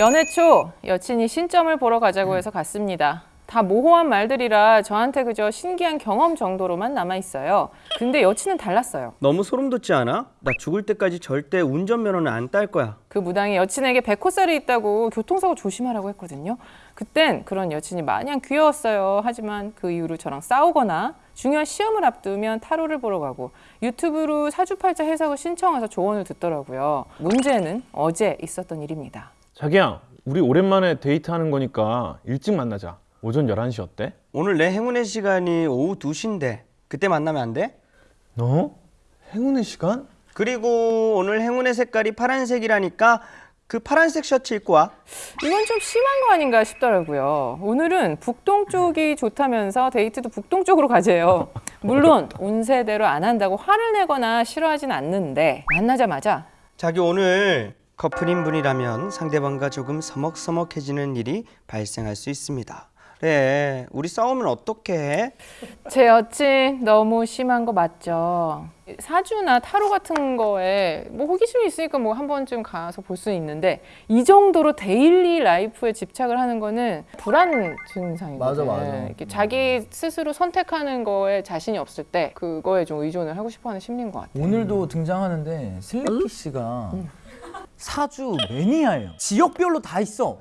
연애 초 여친이 신점을 보러 가자고 해서 갔습니다. 다 모호한 말들이라 저한테 그저 신기한 경험 정도로만 남아 있어요. 근데 여친은 달랐어요. 너무 소름 돋지 않아? 나 죽을 때까지 절대 운전면허는 안 딸 거야. 그 무당이 여친에게 백호살이 있다고 교통사고 조심하라고 했거든요. 그땐 그런 여친이 마냥 귀여웠어요. 하지만 그 이후로 저랑 싸우거나 중요한 시험을 앞두면 타로를 보러 가고 유튜브로 사주팔자 해석을 신청해서 조언을 듣더라고요. 문제는 어제 있었던 일입니다. 자기야 우리 오랜만에 데이트하는 거니까 일찍 만나자 오전 11시 어때? 오늘 내 행운의 시간이 오후 2시인데 그때 만나면 안 돼? 너? 행운의 시간? 그리고 오늘 행운의 색깔이 파란색이라니까 그 파란색 셔츠 입고 와. 이건 좀 심한 거 아닌가 싶더라고요. 오늘은 북동쪽이 좋다면서 데이트도 북동쪽으로 가재요. 물론 운세대로 안 한다고 화를 내거나 싫어하진 않는데 만나자마자 자기 오늘 커플인 분이라면 상대방과 조금 서먹서먹해지는 일이 발생할 수 있습니다. 그래, 우리 싸우면 어떻게 해? 제 여친 너무 심한 거 맞죠? 사주나 타로 같은 거에 뭐 호기심이 있으니까 뭐 한 번쯤 가서 볼수 있는데 이 정도로 daily life에 집착을 하는 거는 불안 증상이거든요. 맞아, 맞아. 이렇게 자기 스스로 선택하는 거에 자신이 없을 때 그거에 좀 의존을 하고 싶어하는 심리인 것 같아요. 오늘도 등장하는데 슬리피 씨가 사주 매니아예요. 지역별로 다 있어.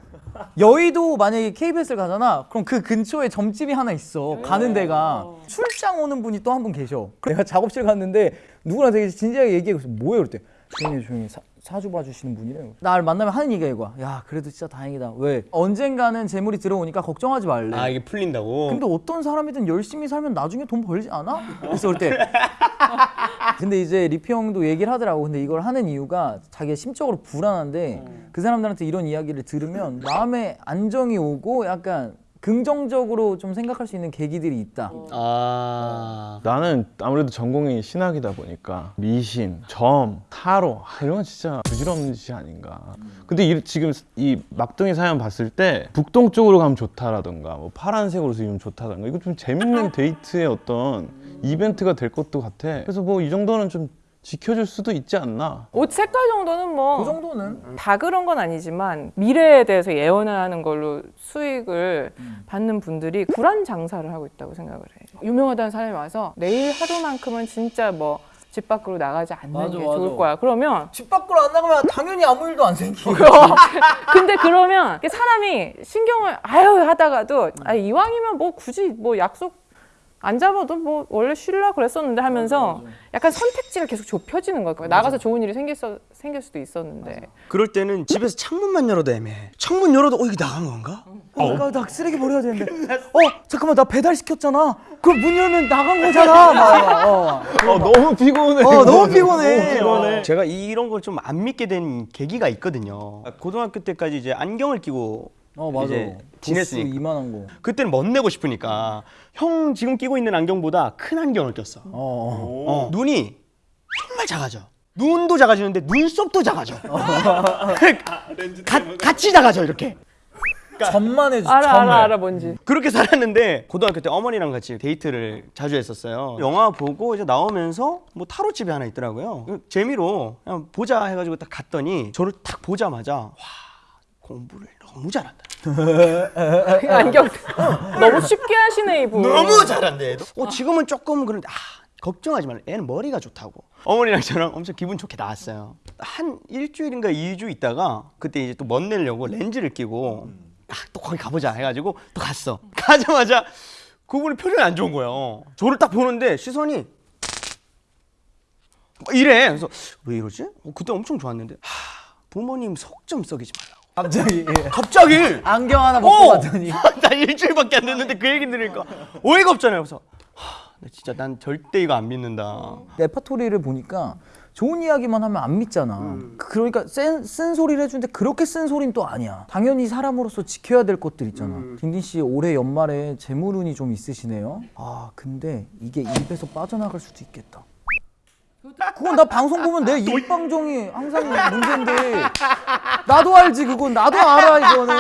여의도 만약에 KBS를 가잖아. 그럼 그 근처에 점집이 하나 있어. 가는 데가 출장 오는 분이 또 한 분 계셔. 그래서 내가 작업실 갔는데 누구랑 되게 진지하게 얘기하고 있어. 뭐예요? 그랬대. 조용히 해, 조용히 해. 사, 사주 봐주시는 분이래요. 날 만나면 하는 얘기가 이거야. 야 그래도 진짜 다행이다. 왜? 언젠가는 재물이 들어오니까 걱정하지 말래. 아, 이게 풀린다고? 근데 어떤 사람이든 열심히 살면 나중에 돈 벌지 않아? 그래서 그때 근데 이제 리피 형도 얘기를 하더라고. 근데 이걸 하는 이유가 자기가 심적으로 불안한데 그 사람들한테 이런 이야기를 들으면 마음에 안정이 오고 약간 긍정적으로 좀 생각할 수 있는 계기들이 있다. 아. 나는 아무래도 전공이 신학이다 보니까 미신, 점, 타로 아, 이런 건 진짜 부질없는 짓이 아닌가. 근데 이, 지금 이 막둥이 사연 봤을 때 북동 쪽으로 가면 좋다라던가 뭐 파란색으로 쓰면 좋다던가 이거 좀 재밌는 데이트의 어떤 이벤트가 될 것도 같아 그래서 뭐 이 정도는 좀 지켜줄 수도 있지 않나 옷 색깔 정도는 뭐그 정도는 다 그런 건 아니지만 미래에 대해서 예언하는 걸로 수익을 받는 분들이 불안 장사를 하고 있다고 생각을 해요. 유명하다는 사람이 와서 내일 하루만큼은 진짜 뭐 집 밖으로 나가지 않는 맞아, 게 맞아. 좋을 거야. 그러면 집 밖으로 안 나가면 당연히 아무 일도 안 생기고 근데 그러면 사람이 신경을 아유 하다가도 아 이왕이면 뭐 굳이 뭐 약속 안 잡아도 뭐 원래 쉬려 그랬었는데 하면서 약간 선택지가 계속 좁혀지는 거야. 나가서 좋은 일이 생길, 수, 생길 수도 있었는데 그럴 때는 집에서 창문만 열어도 애매해. 창문 열어도 어, 이게 나간 건가? 어, 나, 나 쓰레기 버려야 되는데 어 잠깐만 나 배달 시켰잖아 그럼 문 열면 나간 거잖아 막, 어. 어 너무 피곤해 어 너무 피곤해 피곤해. 제가 이런 걸 좀 안 믿게 된 계기가 있거든요. 고등학교 때까지 이제 안경을 끼고 어 맞아 이제 지냈으니까. 이만한 거 그때는 멋내고 싶으니까 형 지금 끼고 있는 안경보다 큰 안경을 꼈어. 어, 어. 어, 눈이 정말 작아져. 눈도 작아지는데 눈썹도 작아져. 가, 같이 작아져 이렇게. 전만 해주 알아 알아 알아 뭔지 그렇게 살았는데 고등학교 때 어머니랑 같이 데이트를 자주 했었어요. 영화 보고 이제 나오면서 뭐 타로 집이 하나 있더라고요. 재미로 그냥 보자 해가지고 딱 갔더니 저를 딱 보자마자 와 공부를 너무 잘한다. 안경 너무 쉽게 하시네 이분 너무 잘한대. 어 지금은 조금 그런데 아 걱정하지 말라. 애는 머리가 좋다고. 어머니랑 저랑 엄청 기분 좋게 나왔어요. 한 일주일인가 이주 있다가 그때 이제 또 멋내려고 렌즈를 끼고 아, 또 거기 가보자 해가지고 또 갔어. 가자마자 그분이 표정이 안 좋은 거예요. 저를 딱 보는데 시선이 막 이래. 그래서 왜 이러지? 어, 그때 엄청 좋았는데 하, 부모님 속 좀 썩이지 말라고. 갑자기 예. 갑자기 안경 하나 먹고 어! 갔더니 나 일주일밖에 안 됐는데 그 얘기 들으니까 어이가 없잖아요. 그래서 하, 나 진짜 난 절대 이거 안 믿는다. 레파토리를 보니까 좋은 이야기만 하면 안 믿잖아. 그러니까 센, 쓴 소리를 해주는데 그렇게 쓴 소리는 또 아니야. 당연히 사람으로서 지켜야 될 것들 있잖아. 딘딘 씨 올해 연말에 재물운이 좀 있으시네요. 아 근데 이게 입에서 빠져나갈 수도 있겠다. 그건 나 방송 보면 내 입방정이 항상 문제인데. 나도 알지 그건. 나도 알아 이거는.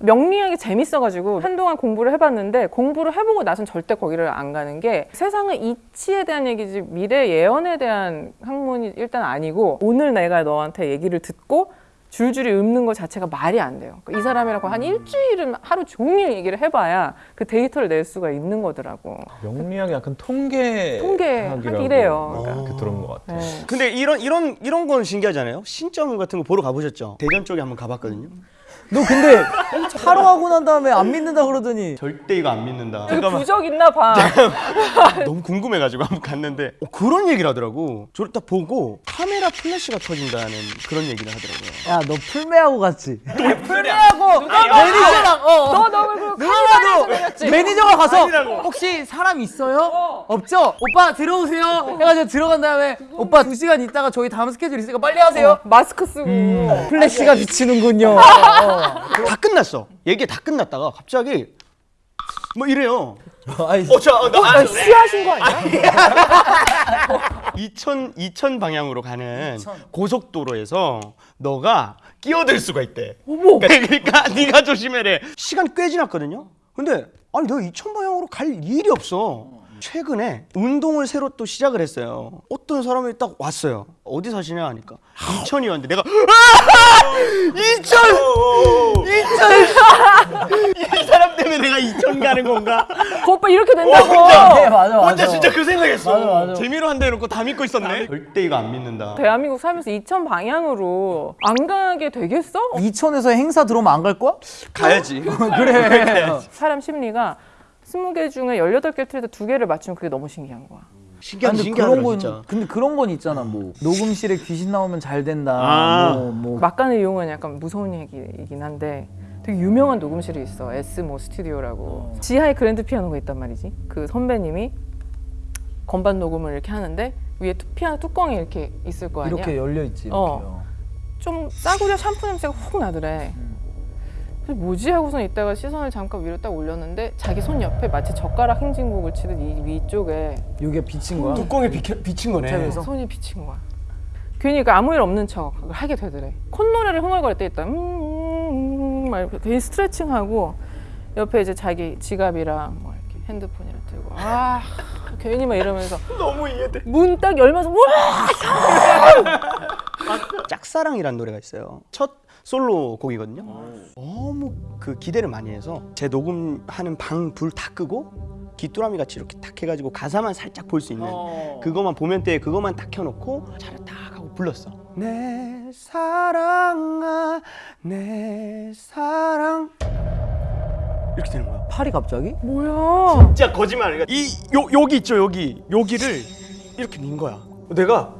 명리학이 재밌어가지고 한동안 공부를 해봤는데 공부를 해보고 나선 절대 거기를 안 가는 게 세상의 이치에 대한 얘기지 미래 예언에 대한 학문이 일단 아니고 오늘 내가 너한테 얘기를 듣고 줄줄이 읊는 것 자체가 말이 안 돼요. 그러니까 이 사람이라고 한 일주일은 하루 종일 얘기를 해봐야 그 데이터를 낼 수가 있는 거더라고. 명리학이 약간 통계 통계학 이래요. 그렇게 들은 것 같아요. 네. 근데 이런 이런 이런 건 신기하잖아요. 신점 같은 거 보러 가보셨죠? 대전 쪽에 한번 가봤거든요. 너 근데 타로 하고 난 다음에 안 믿는다 그러더니 절대 이거 안 믿는다. 이거 부적 있나 봐. 너무 궁금해가지고 한번 갔는데 어, 그런 얘기를 하더라고. 저를 딱 보고 카메라 플래시가 터진다는 그런 얘기를 하더라고요. 야 너 풀메하고 갔지? 풀메하고 매니저랑 어, 너 너무 그 내렸지. 매니저가 가서 아니라고. 혹시 사람 있어요? 없죠? 오빠 들어오세요 해가지고 들어간 다음에 오빠 두 시간 있다가 저희 다음 스케줄 있으니까 빨리 하세요 마스크 쓰고 플래시가 비치는군요 다 끝났어. 얘기 다 끝났다가 갑자기 뭐 이래요. 아이, 어, 저, 어, 나, 아, 시하신 거 아니야? 이천 이천 방향으로 가는 고속도로에서 너가 끼어들 수가 있대. 어머. 그러니까 네가 조심해래. 시간 꽤 지났거든요. 근데 아니 내가 이천 방향으로 갈 일이 없어. 최근에 운동을 새로 또 시작을 했어요. 어떤 사람이 딱 왔어요. 어디 사시냐 하니까 이천이었는데 내가 아! 이천 이천 이 사람 때문에 내가 이천 가는 건가? 그 오빠 이렇게 된다고. 네, 맞아 맞아 혼자 진짜 그 생각했어. 맞아, 맞아. 재미로 한다 해놓고 다 믿고 있었네. 절대 이거 안 믿는다. 대한민국 살면서 이천 방향으로 안 가게 되겠어? 이천에서 행사 들어오면 안 갈 거야? 가야지. 그래 사람 심리가 20개 중에 18개 틀려서 두 개를 맞추면 그게 너무 신기한 거야. 신기한 근데 신기하더라 그런 건 진짜. 근데 그런 건 있잖아 뭐 녹음실에 귀신 나오면 잘 된다 아. 뭐, 뭐 막간을 이용은 약간 무서운 얘기이긴 한데 되게 유명한 녹음실이 있어. SM 스튜디오라고. 지하에 그랜드 피아노가 있단 말이지. 그 선배님이 건반 녹음을 이렇게 하는데 위에 투- 피아노 뚜껑이 이렇게 있을 거 아니야. 이렇게 열려 있지 어. 좀 싸구려 샴푸 냄새가 훅 나더래. 그래서 뭐지 하고선 있다가 시선을 잠깐 위로 딱 올렸는데 자기 손 옆에 마치 젓가락 행진곡을 치듯 이 위쪽에 이게 비친 거야? 뚜껑에 비켜, 비친 거네. 그래서? 손이 비친 거야. 괜히 그 아무 일 없는 척 하게 되더래. 콧노래를 흥얼거릴 때 있다. 음, 음, 음, 막 이렇게 괜히 스트레칭하고 옆에 이제 자기 지갑이랑 뭐 이렇게 핸드폰이랑 들고 아 괜히 막 이러면서 너무 이해돼. 문 딱 열면서 와 짝사랑이라는 노래가 있어요. 첫 솔로 곡이거든요. 너무 그 기대를 많이 해서 제 녹음하는 방 불 다 끄고 귀뚜라미 같이 이렇게 탁 해가지고 가사만 살짝 볼 수 있는 그거만 보면 때 그거만 딱 켜놓고 차를 딱 하고 불렀어. 내 사랑아 내 사랑 이렇게 되는 거야. 팔이 갑자기? 뭐야? 진짜 거짓말. 이 요, 여기 있죠 여기 여기를 이렇게 민 거야. 내가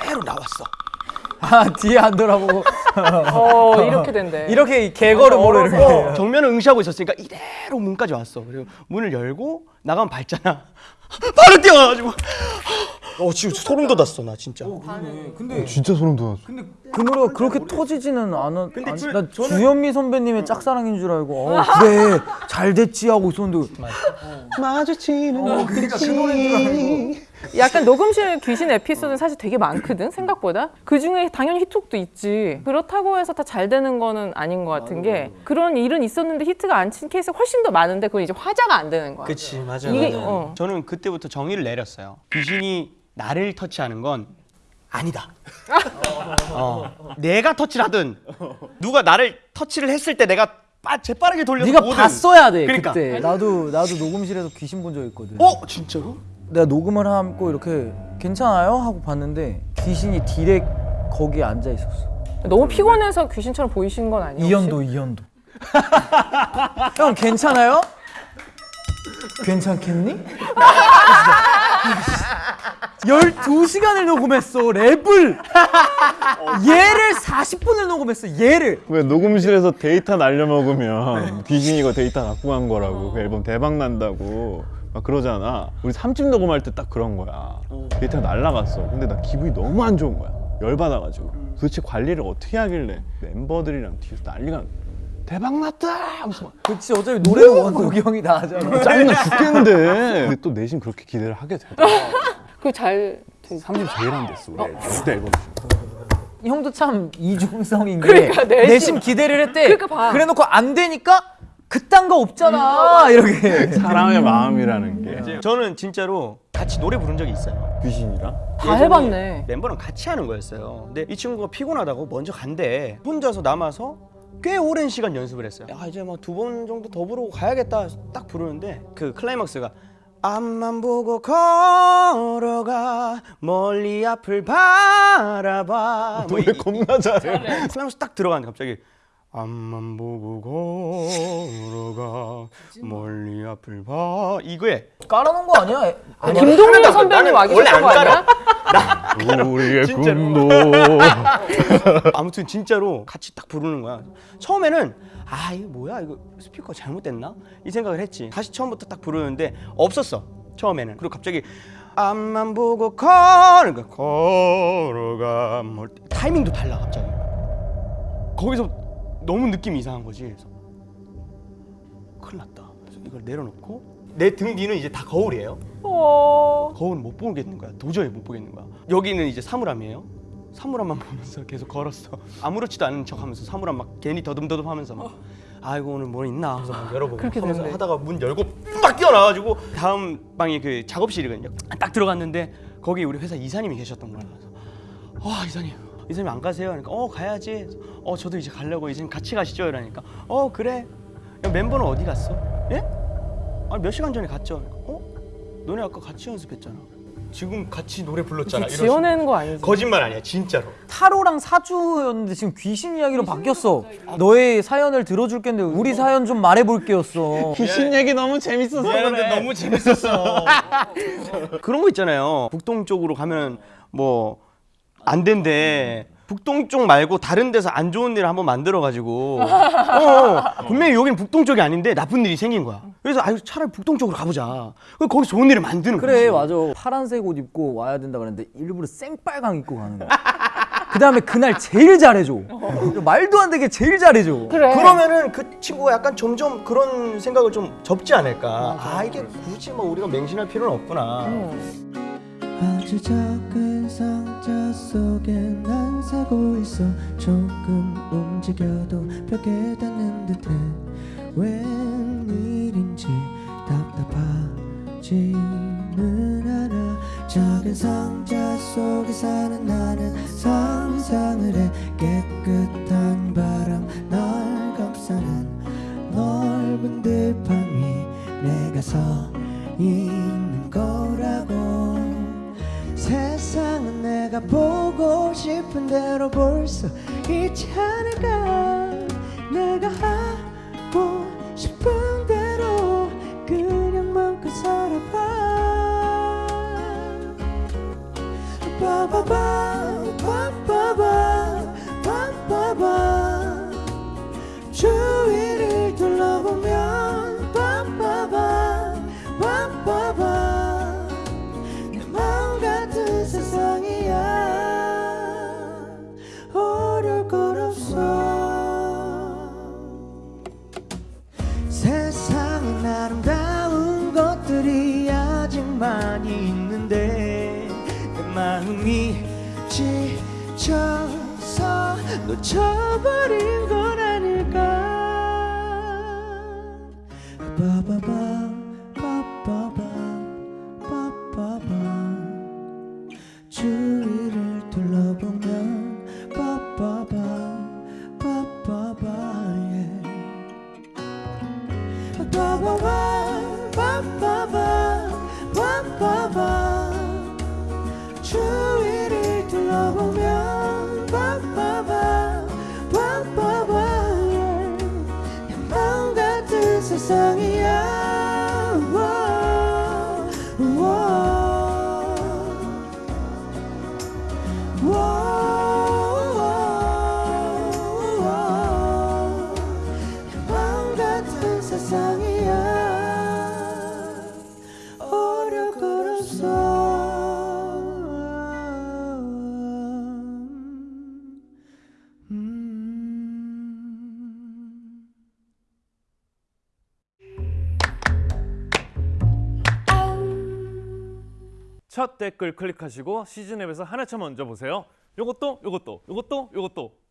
그대로 나왔어. 아 뒤에 안 돌아보고 어 이렇게 된대. 이렇게 개걸음으로 이렇게 어, 정면을 응시하고 있었으니까 이대로 문까지 왔어. 그리고 문을 열고 나가면 밟잖아. 바로 뛰어가가지고 어 지금 소름 돋았어 나 진짜. 근데 진짜 소름 돋았어. 그 노래가 그렇게 터지지는 않아. 근데 아니, 저- 나 저는- 주현미 선배님의 짝사랑인 줄 알고 어, 그래 잘 됐지 하고 있었는데 마주치는 어, 그러니까 그 노래인 줄 알고. 약간 녹음실 귀신 에피소드는 사실 되게 많거든 생각보다 그 중에 당연히 히트곡도 있지 그렇다고 해서 다 잘 되는 거는 아닌 것 같은 게 그런 일은 있었는데 히트가 안 친 케이스가 훨씬 더 많은데 그건 이제 화제가 안 되는 거야 그치 맞아. 이게 어. 저는 그때부터 정의를 내렸어요. 귀신이 나를 터치하는 건 아니다. 어. 내가 터치를 하든 누가 나를 터치를 했을 때 내가 빠, 재빠르게 돌려서 네가 보든. 봤어야 돼 그러니까. 그때 나도 나도 녹음실에서 귀신 본 적 있거든. 어 진짜로? 내가 녹음을 하고 이렇게 괜찮아요 하고 봤는데 귀신이 디렉 거기에 앉아 있었어. 너무 피곤해서 귀신처럼 보이시는 건 아니에요? 이현도 이현도. 형 괜찮아요? 괜찮겠니? 12시간을 녹음했어 랩을 얘를 40분을 녹음했어 얘를 왜 녹음실에서 데이터 날려먹으면 귀신이 이거 데이터 갖고 간 거라고 그 앨범 대박 난다고 막 그러잖아. 우리 3집 녹음할 때 딱 그런 거야. 데이터가 날라갔어. 근데 나 기분이 너무 안 좋은 거야. 열받아가지고. 도대체 관리를 어떻게 하길래 멤버들이랑 뒤에서 난리가 대박 났다! 그치 어차피 노래는 원석이 형이 다 하잖아. 짜증나 죽겠는데. 근데 또 내심 그렇게 기대를 하게 되더라고 그잘 3집 제일 안 됐어 우리 그때 앨범 형도 참 이중성인 게 그러니까 내심- 내심 기대를 했대. 그러니까 봐. 그래 놓고 안 되니까 그딴 거 없잖아 이렇게 사람의 마음이라는 게 네. 저는 진짜로 같이 노래 부른 적이 있어요. 귀신이랑 다 예전에 해봤네. 멤버랑 같이 하는 거였어요. 근데 이 친구가 피곤하다고 먼저 간대. 혼자서 남아서 꽤 오랜 시간 연습을 했어요. 아 이제 뭐두번 정도 더 부르고 가야겠다. 딱 부르는데 그 클라이막스가 앞만 보고 걸어가 멀리 앞을 바라봐. 뭐 이- 노래 겁나 잘해. 클라이막스 딱 들어가는데 갑자기 앞만 보고 걸어가 멀리 앞을 봐 이거에 깔아놓은 거 아니야? 아니, 김동률 선배님 와 원래 계셨던 거안 아니야? 우리의. 꿈도 아무튼 진짜로 같이 딱 부르는 거야. 처음에는 아 이거 뭐야 이거 스피커 잘못됐나 이 생각을 했지. 다시 처음부터 딱 부르는데 없었어 처음에는. 그리고 갑자기 앞만 보고 걸어 그러니까 걸어가 뭐 타이밍도 달라 갑자기. 거기서 너무 느낌이 이상한 거지. 그래서 큰일 났다. 그래서 이걸 내려놓고 내 등 뒤는 이제 다 거울이에요. 어. 거울은 못 보겠는 거야. 도저히 못 보겠는 거야. 여기는 이제 사물함이에요. 사물함만 보면서 계속 걸었어. 아무렇지도 않은 척 하면서 사물함 막 괜히 더듬더듬 하면서 막 아이고 오늘 뭐 있나 하면서 막 열어보고 하면서. 하다가 문 열고 막 뛰어나가지고 다음 방이 그 작업실이거든요. 딱 들어갔는데 거기 우리 회사 이사님이 계셨던 거야. 그래서 아 이사님 이사님 안 가세요? 그러니까 어 가야지. 어 저도 이제 가려고 이사님 같이 가시죠. 이러니까 어 그래. 야, 멤버는 어디 갔어? 예? 아니 몇 시간 전에 갔죠. 그러니까, 어? 너네 아까 같이 연습했잖아. 지금 같이 노래 불렀잖아. 지어내는 거 아니지? 거짓말 아니야, 진짜로. 타로랑 사주였는데 지금 귀신 이야기로 바뀌었어. 너의 사연을 들어줄 겠는데 우리 사연 좀 말해볼게였어. 귀신 얘기 너무 재밌어서 미안한데 그래. 너무 재밌었어. 그런 거 있잖아요. 북동 쪽으로 가면 뭐 안 된대. 북동 쪽 말고 다른 데서 안 좋은 일을 한번 만들어 가지고 어, 분명히 여기는 북동 쪽이 아닌데 나쁜 일이 생긴 거야. 그래서 아유 차라리 북동 쪽으로 가보자. 그래서 거기 좋은 일을 만드는 거야. 그래 맞아. 파란색 옷 입고 와야 된다 그랬는데 일부러 생빨강 입고 가는 거야. 그 다음에 그날 제일 잘해줘. 말도 안 되게 제일 잘해줘. 그래. 그러면은 그 친구가 약간 점점 그런 생각을 좀 접지 않을까. 아 이게 굳이 뭐 우리가 맹신할 필요는 없구나. 아주 작은 상자 속에 난 살고 있어. 조금 움직여도 벽에 닿는 듯해. 웬일인지 답답하지는 않아. 작은 상자 속에 사는 나는 상상을 해. 깨끗 싶은 대로 볼 수 있지 않을까? 내가 하고 싶은 대로 그냥 마음껏 살아봐. 빠바바 많이 있는데 내 마음이 지쳐서 놓쳐버린 건 아닐까. 빠바바 빠바바 빠바바 주위를 둘러보면 빠바바 빠바바 yeah. 빠바바 빠바바 첫 댓글 클릭하시고 시즌 앱에서 하나차 먼저 보세요. 요것도 요것도 요것도 요것도